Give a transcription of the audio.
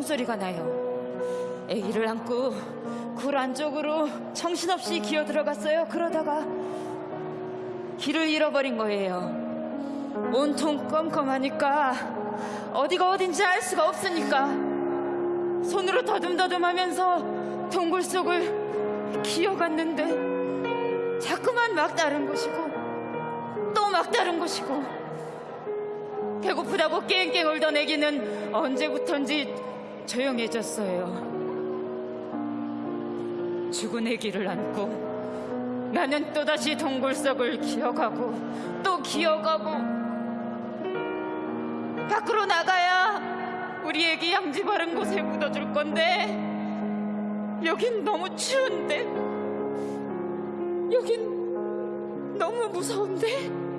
숨소리가 나요. 아기를 안고 굴 안쪽으로 정신없이 기어 들어갔어요. 그러다가 길을 잃어버린 거예요. 온통 껌껌하니까 어디가 어딘지 알 수가 없으니까 손으로 더듬더듬 하면서 동굴 속을 기어갔는데 자꾸만 막 다른 곳이고 또 막 다른 곳이고 배고프다고 깽깽 울던 애기는 언제부턴지 조용해졌어요. 죽은 애기를 안고 나는 또다시 동굴 속을 기어가고 또 기어가고 밖으로 나가야 우리 애기 양지 바른 곳에 묻어줄 건데 여긴 너무 추운데 여긴 너무 무서운데